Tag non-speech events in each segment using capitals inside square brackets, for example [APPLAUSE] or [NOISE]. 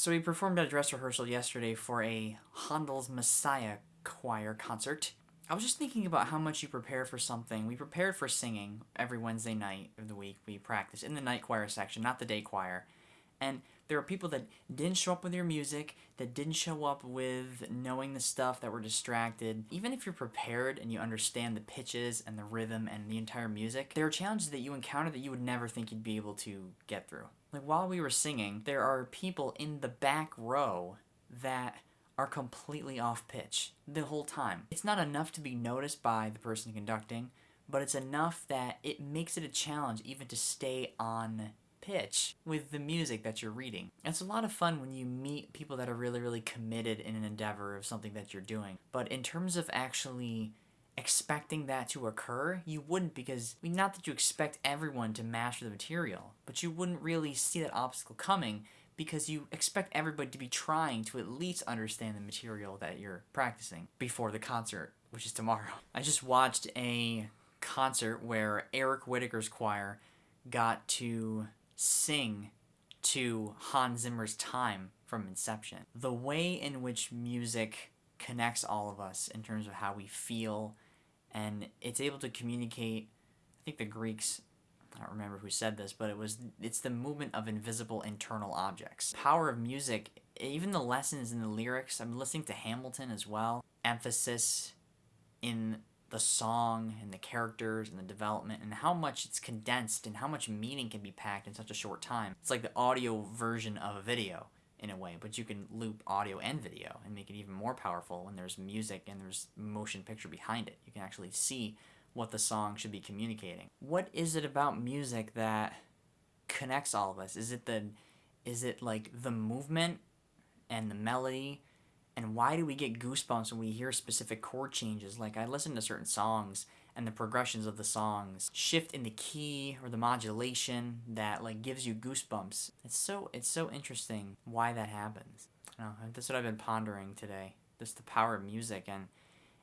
So we performed at a dress rehearsal yesterday for a Handel's Messiah choir concert. I was just thinking about how much you prepare for something. We prepared for singing every Wednesday night of the week. We practice in the night choir section, not the day choir. And there are people that didn't show up with your music, that didn't show up with knowing the stuff, that were distracted. Even if you're prepared and you understand the pitches and the rhythm and the entire music, there are challenges that you encounter that you would never think you'd be able to get through. Like while we were singing, there are people in the back row that are completely off pitch the whole time. It's not enough to be noticed by the person conducting, but it's enough that it makes it a challenge even to stay on pitch with the music that you're reading. It's a lot of fun when you meet people that are really, really committed in an endeavor of something that you're doing. But in terms of actually expecting that to occur, you wouldn't because, I mean, not that you expect everyone to master the material, but you wouldn't really see that obstacle coming because you expect everybody to be trying to at least understand the material that you're practicing before the concert, which is tomorrow. [LAUGHS] I just watched a concert where Eric Whitacre's choir got to sing to Hans Zimmer's time from Inception. The way in which music connects all of us in terms of how we feel and it's able to communicate I think the Greeks I don't remember who said this, but it was it's the movement of invisible internal objects. Power of music, even the lessons in the lyrics, I'm listening to Hamilton as well. Emphasis in the song and the characters and the development and how much it's condensed and how much meaning can be packed in such a short time. It's like the audio version of a video in a way, but you can loop audio and video and make it even more powerful when there's music and there's motion picture behind it. You can actually see what the song should be communicating. What is it about music that connects all of us? Is it the is it like the movement and the melody and why do we get goosebumps when we hear specific chord changes? Like I listen to certain songs and the progressions of the songs shift in the key or the modulation that like gives you goosebumps. It's so it's so interesting why that happens. I know, that's what I've been pondering today. Just the power of music and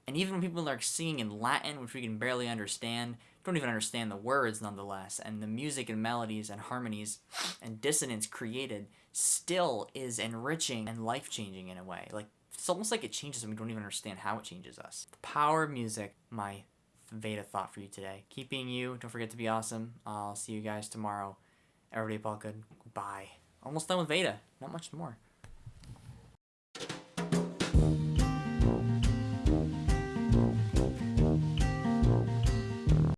and even when people are singing in Latin, which we can barely understand, don't even understand the words nonetheless, and the music and melodies and harmonies and dissonance created still is enriching and life-changing in a way. Like it's almost like it changes and we don't even understand how it changes us. The power of music, my Veda thought for you today. Keep being you. Don't forget to be awesome. I'll see you guys tomorrow. Everybody, all good. Bye. Almost done with Veda. Not much more.